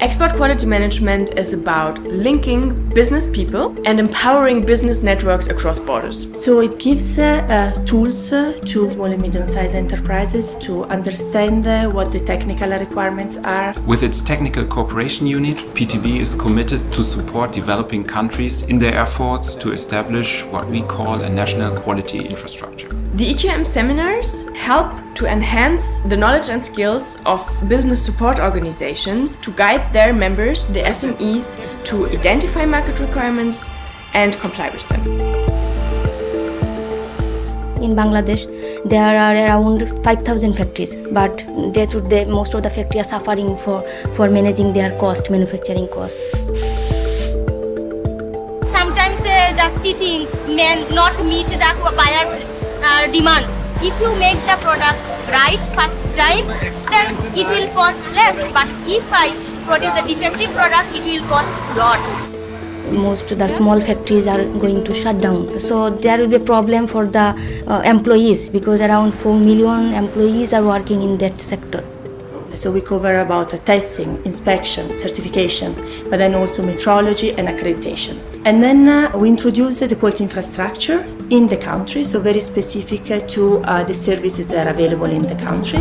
Export quality management is about linking business people and empowering business networks across borders. So it gives uh, uh, tools uh, to small and medium-sized enterprises to understand uh, what the technical requirements are. With its technical cooperation unit, PTB is committed to support developing countries in their efforts to establish what we call a national quality infrastructure. The EQM seminars help to enhance the knowledge and skills of business support organizations to guide their members, the SMEs, to identify market requirements and comply with them. In Bangladesh, there are around 5,000 factories, but day to day, most of the factories are suffering for, for managing their cost, manufacturing cost. Sometimes uh, the stitching may not meet the buyer's uh, demand. If you make the product right first time, then it will cost less. But if I produce a defective product, it will cost lot. Most of the small factories are going to shut down. So there will be a problem for the uh, employees because around 4 million employees are working in that sector. So we cover about testing, inspection, certification, but then also metrology and accreditation. And then uh, we introduced the quality infrastructure in the country, so very specific to uh, the services that are available in the country.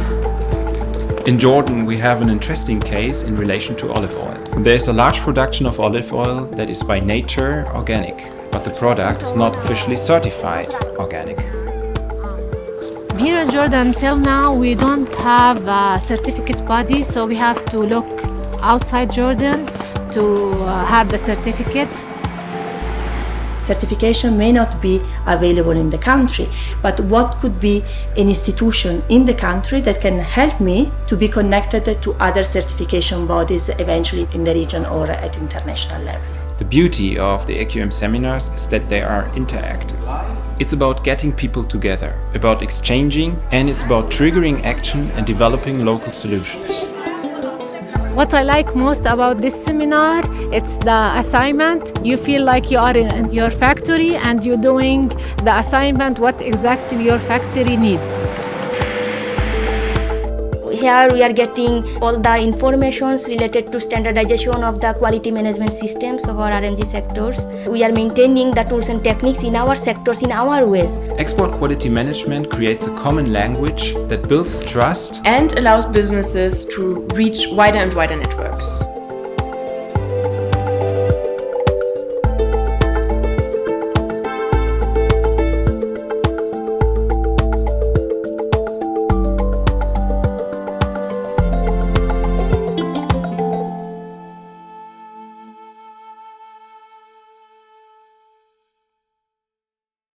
In Jordan, we have an interesting case in relation to olive oil. There is a large production of olive oil that is by nature organic, but the product is not officially certified organic. Here in Jordan, till now, we don't have a certificate body, so we have to look outside Jordan to uh, have the certificate. Certification may not be available in the country, but what could be an institution in the country that can help me to be connected to other certification bodies eventually in the region or at international level. The beauty of the EQM seminars is that they are interactive. It's about getting people together, about exchanging, and it's about triggering action and developing local solutions. What I like most about this seminar, it's the assignment. You feel like you are in your factory and you're doing the assignment what exactly your factory needs. Here we are getting all the informations related to standardization of the quality management systems of our RMG sectors. We are maintaining the tools and techniques in our sectors in our ways. Export quality management creates a common language that builds trust and allows businesses to reach wider and wider networks.